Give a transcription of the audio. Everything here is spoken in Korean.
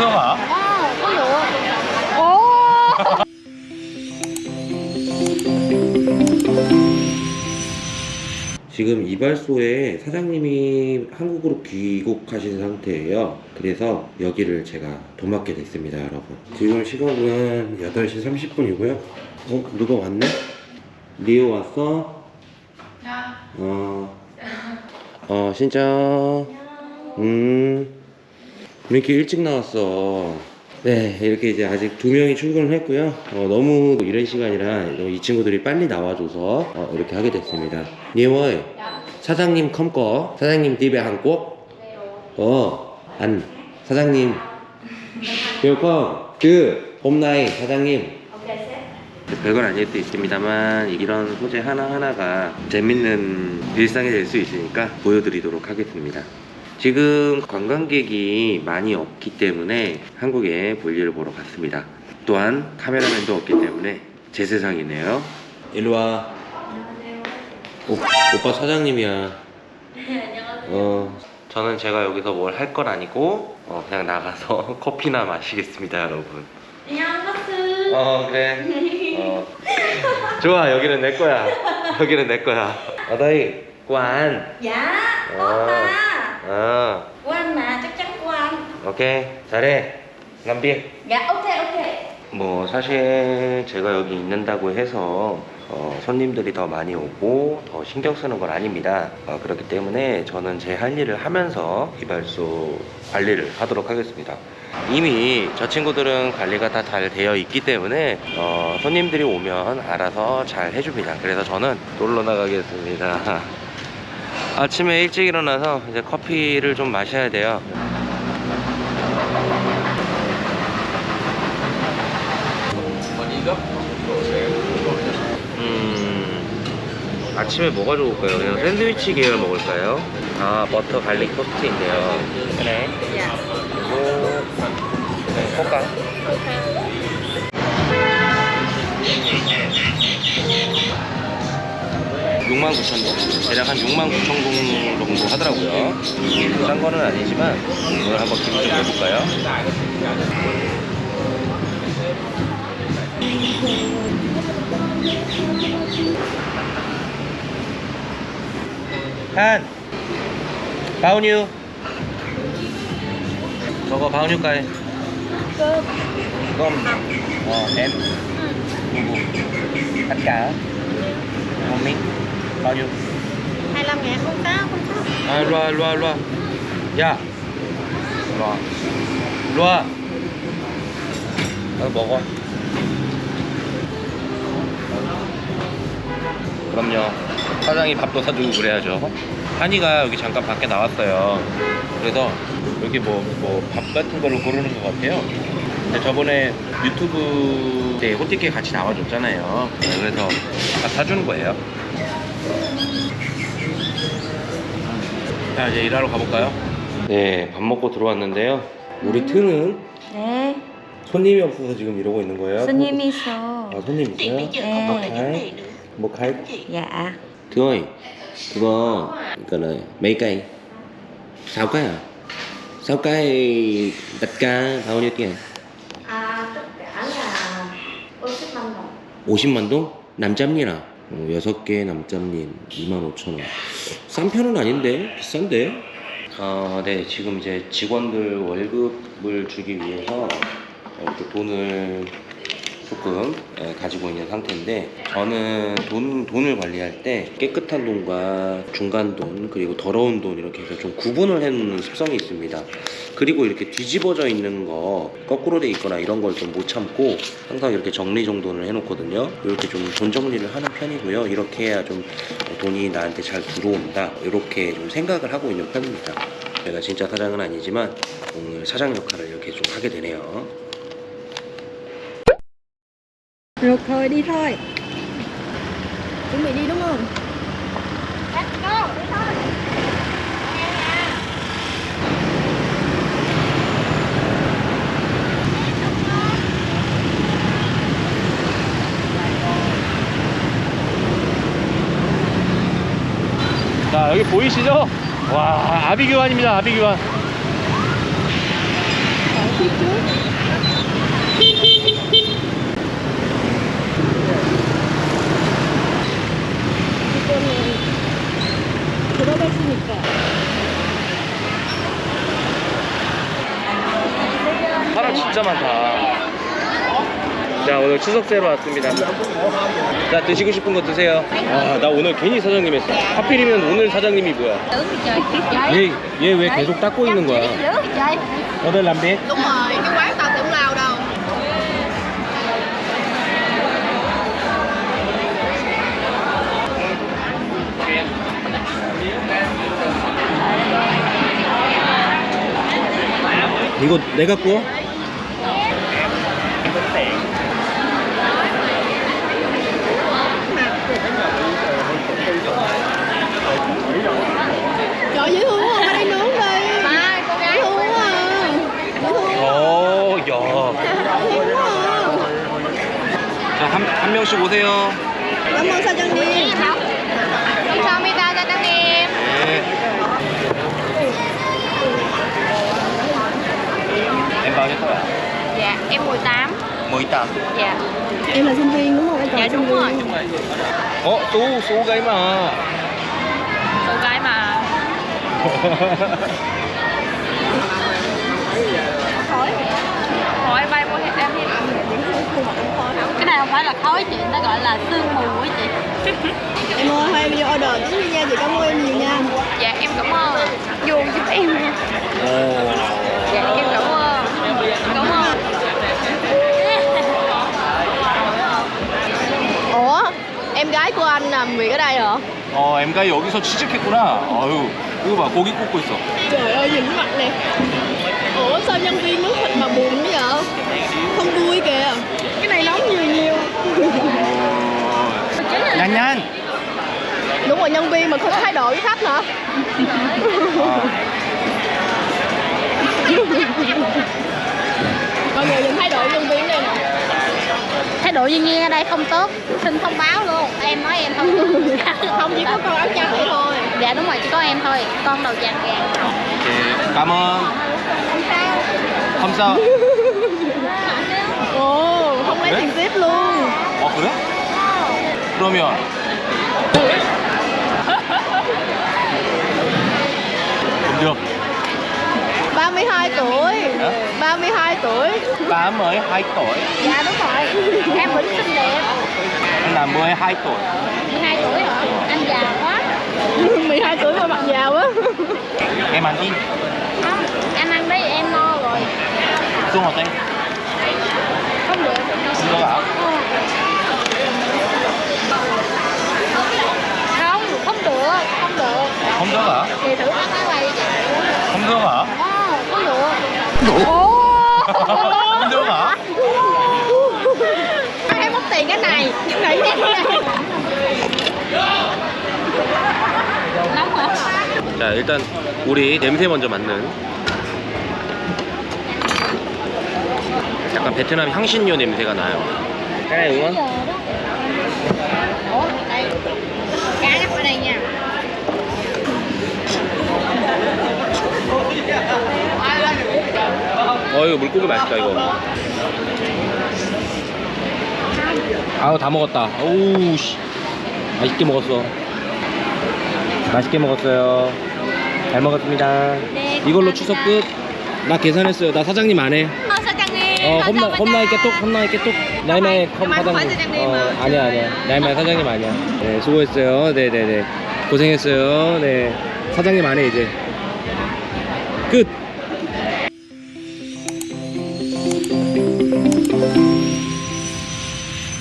아, 어, 오! 지금 이발소에 사장님이 한국으로 귀국하신 상태예요. 그래서 여기를 제가 도맡게 됐습니다, 여러분. 지금 시각은 8시 30분이고요. 어, 누가 왔네? 리오 왔어? 어. 어, 진짜. 음. 왜 이렇게 일찍 나왔어? 네, 이렇게 이제 아직 두 명이 출근을 했고요. 어, 너무 이런 시간이라 이 친구들이 빨리 나와줘서 어, 이렇게 하게 됐습니다. 니워이, 사장님 컴거, 사장님 집에 한국? 어, 안, 사장님. welcome, 그, 봄나이, 사장님. 별건 아닐 수 있습니다만 이런 소재 하나하나가 재밌는 일상이 될 수 있으니까 보여드리도록 하겠습니다. 지금 관광객이 많이 없기 때문에 한국에 볼일을 보러 갔습니다. 또한 카메라맨도 없기 때문에 제 세상이네요. 일로 와. 오, 오빠 사장님이야. 어, 저는 제가 여기서 뭘 할 건 아니고 어, 그냥 나가서 커피나 마시겠습니다, 여러분. 안녕하세요. 어 그래 어. 좋아 여기는 내 거야 여기는 내 거야 어다이 관 Dạ, Ờ. opa. 어, Quan mà, chắc chắn quan. 오케이 잘해. 남비 Dạ, ok, ok. 뭐 사실 제가 여기 있는다고 해서 어, 손님들이 더 많이 오고 더 신경 쓰는 건 아닙니다. 어, 그렇기 때문에 저는 제 할 일을 하면서 이발소 관리를 하도록 하겠습니다. 이미 저 친구들은 관리가 다 잘 되어 있기 때문에 어, 손님들이 오면 알아서 잘 해줍니다. 그래서 저는 놀러 나가겠습니다 아침에 일찍 일어나서 이제 커피를 좀 마셔야 돼요. 음, 아침에 뭐가 좋을까요? 그냥 샌드위치 계열 먹을까요? 아 버터 garlic 토스트 있네요. 그래 그리고 네, 포카 6만 9천 동. 대략 한 6만 9천 동 정도 하더라고요. 싼 거는 아니지만 오늘 한번 기분 좀 해볼까요? 한! 바운유 저거 바운유가에 껌 어, M 누구 아까? 고민 bao nhiêu? 25 ngàn không có, không có. à loa loa loa. 야 loa. Loa. 어, 먹어 그럼요. 사장이 밥도 사주고 그래야죠. 한이가 여기 잠깐 밖에 나왔어요. 그래서 여기 뭐 뭐 밥 같은 걸로 고르는 것 같아요. 근데 저번에 유튜브 때 호티케 같이 나와줬잖아요. 네, 그래서 밥 사주는 거예요 자 이제 일하러 가볼까요? 네 밥 먹고 들어왔는데요 우리 트는 Nè, 손님이 없어서 지금 이러고 있는 거예요 손님 있어. 아 손님 있어요? 네. 뭐 khai 뭐 Dạ. Thưa ơi, 그거 이거는 mấy cây? 6 cây à? 6 cây tất cả bao nhiêu tiền? À, tất cả là 55 đồng. 50만 동? 남짬리나? 어, 6개 남짬린 25,000원 싼 편은 아닌데? 비싼데? 어, 네 지금 이제 직원들 월급을 주기 위해서 이렇게 돈을 조금 예, 가지고 있는 상태인데 저는 돈, 돈을 관리할 때 깨끗한 돈과 중간 돈 그리고 더러운 돈 이렇게 해서 좀 구분을 해놓는 습성이 있습니다 그리고 이렇게 뒤집어져 있는 거 거꾸로 돼 있거나 이런 걸 좀 못 참고 항상 이렇게 정리 정돈을 해놓거든요. 이렇게 좀 돈 정리를 하는 편이고요. 이렇게 해야 좀 돈이 나한테 잘 들어온다. 이렇게 좀 생각을 하고 있는 편입니다. 제가 진짜 사장은 아니지만 오늘 사장 역할을 이렇게 좀 하게 되네요. Được thôi đi? Let's go, đi thôi. 자, 여기 보이시죠? 와, 아비규환입니다, 아비규환. 진짜 많다. 자 오늘 추석 세러 왔습니다. 자 드시고 싶은 거 드세요. 아 나 오늘 괜히 사장님 했어. 하필이면 오늘 사장님이 뭐야? 얘얘왜 계속 닦고 있는 거야? 오늘 람비? Đúng rồi, cái quán 이거 내가 구워? 오세요. Cảm ơn 사장님 감사합니다, 사장님 네. Em bao nhiêu tuổi? Dạ, em 18 18. Dạ Em là sinh viên đúng không? Em còn Dạ sinh đúng rồi viên 어, 소, 소가 이마. Cô gái mà Cái này không phải là khói chị, nó gọi là sương mù ấy chị Em ơi, thôi em vô order tính đi nha, chị cảm ơn em nhiều nha Dạ em cảm ơn Vô giúp em nha 어. Dạ em cảm ơn Cảm ơn Ủa, em gái của anh làm việc ở đây hả? 어, 엠가 여기서 취직했구나. 아유, 이거 봐, 고기 굽고 있어. Trời ơi, nhìn cái mặt nè Ủa, sao nhân viên nấu rồi, nhân viên mà không thái độ với khách hả? Mọi người nhìn thái độ nhân viên đây nè Thái độ nhân viên ở đây không tốt Xin thông báo luôn Em nói em không Không, chỉ có con áo trắng vậy thôi Dạ đúng rồi, chỉ có em thôi Con đầu vàng vàng 오케이. 까먼. 감사. Ồ, không lấy Đấy. tiền tiếp luôn 어, 그래? 그러면. được. 32 tuổi. Hả? 32 tuổi. Bà mới 2 tuổi. Dạ đúng rồi. Em vẫn xinh đẹp. Anh là 12 tuổi. 12 tuổi hả? Anh già quá. 12 tuổi mà mặt già quá. Em ăn đi. Không, anh ăn đấy em no rồi. Xuống 어때? Không được. Không được hả? Không, không được Không được. Không được hả? Thì thử ăn cái này được hả? Em mất tiền cái này Những này em Nóng hả? 자 일단 우리 냄새 먼저 맡는 약간 베트남 향신료 냄새가 나요 không? 어 이거 물고기 맛있다 이거. 아우 다 먹었다. 오우 씨. 맛있게 먹었어. 맛있게 먹었어요. 잘 먹었습니다. 네, 이걸로. 추석 끝. 나 계산했어요. 나 사장님 안해. Ờ, 사장님 어 홈나 홈나이 깨톡 홈나이 깨톡. 나이마이 컴 나이마이 사장님. 사장님. 어 아니야 아니야. Ngày mai 사장님 아니야. 네 수고했어요. 네네네. 고생했어요. 네. 사장님 안해 이제 끝